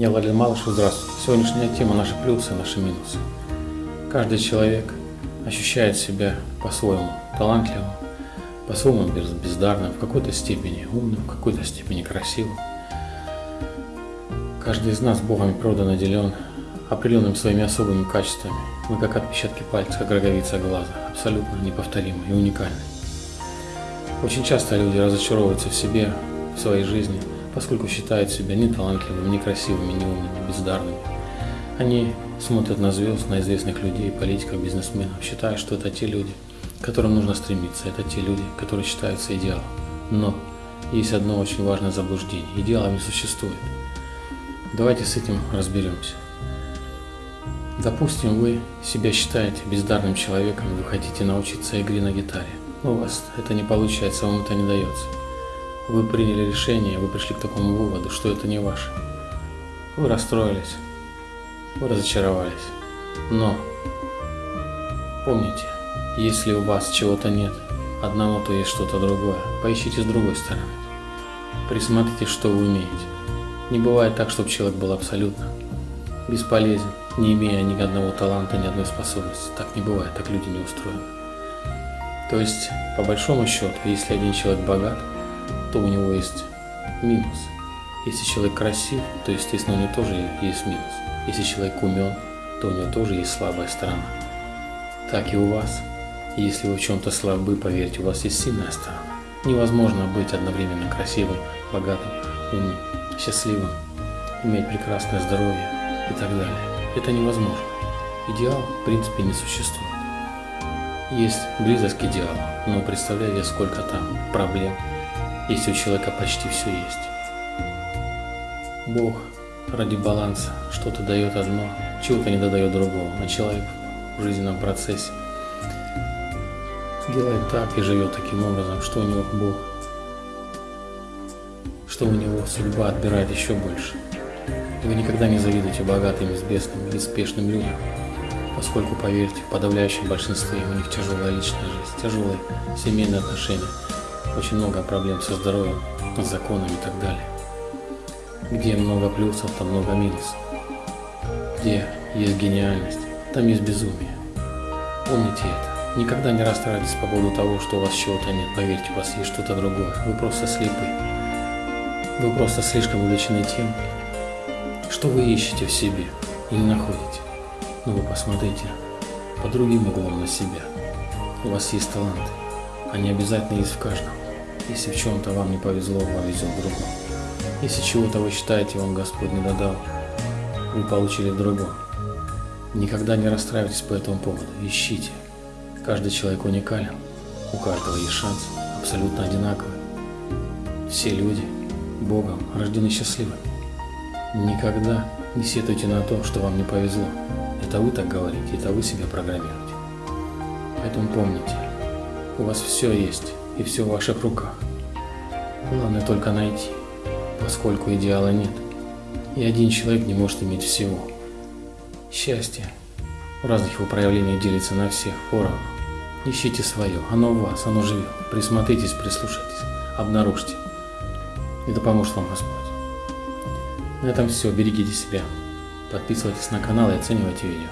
Я Владимир Малышев, здравствуйте. Сегодняшняя тема – наши плюсы, наши минусы. Каждый человек ощущает себя по-своему талантливым, по-своему бездарным, в какой-то степени умным, в какой-то степени красивым. Каждый из нас Богом и природой наделен определенными своими особыми качествами. Мы как отпечатки пальца, как роговица глаза, абсолютно неповторимы и уникальны. Очень часто люди разочаровываются в себе, в своей жизни – поскольку считают себя неталантливыми, некрасивыми, неумными, бездарными. Они смотрят на звезд, на известных людей, политиков, бизнесменов, считая, что это те люди, к которым нужно стремиться, это те люди, которые считаются идеалом. Но есть одно очень важное заблуждение. Идеалов не существует. Давайте с этим разберемся. Допустим, вы себя считаете бездарным человеком, вы хотите научиться игре на гитаре. У вас это не получается, вам это не дается. Вы приняли решение, вы пришли к такому выводу, что это не ваше. Вы расстроились, вы разочаровались. Но помните, если у вас чего-то нет, одного, то есть что-то другое. Поищите с другой стороны. Присмотрите, что вы умеете. Не бывает так, чтобы человек был абсолютно бесполезен, не имея ни одного таланта, ни одной способности. Так не бывает, так люди не устроены. То есть, по большому счету, если один человек богат, то у него есть минус. Если человек красив, то, естественно, у него тоже есть минус. Если человек умен, то у него тоже есть слабая сторона. Так и у вас. Если вы в чем-то слабы, поверьте, у вас есть сильная сторона. Невозможно быть одновременно красивым, богатым, умным, счастливым, иметь прекрасное здоровье и так далее. Это невозможно. Идеал, в принципе, не существует. Есть близость к идеалу, но представляете, сколько там проблем, если у человека почти все есть. Бог ради баланса что-то дает одно, чего-то не додает другого, а человек в жизненном процессе делает так и живет таким образом, что у него Бог, что у него судьба отбирает еще больше. Вы никогда не завидуете богатым, известным и успешным людям, поскольку, поверьте, в подавляющем большинстве у них тяжелая личная жизнь, тяжелые семейные отношения, очень много проблем со здоровьем, с законами и так далее. Где много плюсов, там много минусов. Где есть гениальность, там есть безумие. Помните это. Никогда не расстраивайтесь по поводу того, что у вас чего-то нет. Поверьте, у вас есть что-то другое. Вы просто слепы. Вы просто слишком увлечены тем, что вы ищете в себе и не находите. Но вы посмотрите по другим углом на себя. У вас есть таланты. Они обязательно есть в каждом. Если в чем-то вам не повезло, вам везет в другом. Если чего-то вы считаете, вам Господь не додал, вы получили другом. Никогда не расстраивайтесь по этому поводу. Ищите. Каждый человек уникален. У каждого есть шанс. Абсолютно одинаковый. Все люди Богом рождены счастливыми. Никогда не сетуйте на то, что вам не повезло. Это вы так говорите, это вы себя программируете. Поэтому помните, у вас все есть и все в ваших руках. Главное только найти, поскольку идеала нет. И один человек не может иметь всего. Счастье в разных его проявлениях делится на всех поровну. Ищите свое, оно в вас, оно живет. Присмотритесь, прислушайтесь, обнаружьте. Да поможет вам Господь. На этом все, берегите себя. Подписывайтесь на канал и оценивайте видео.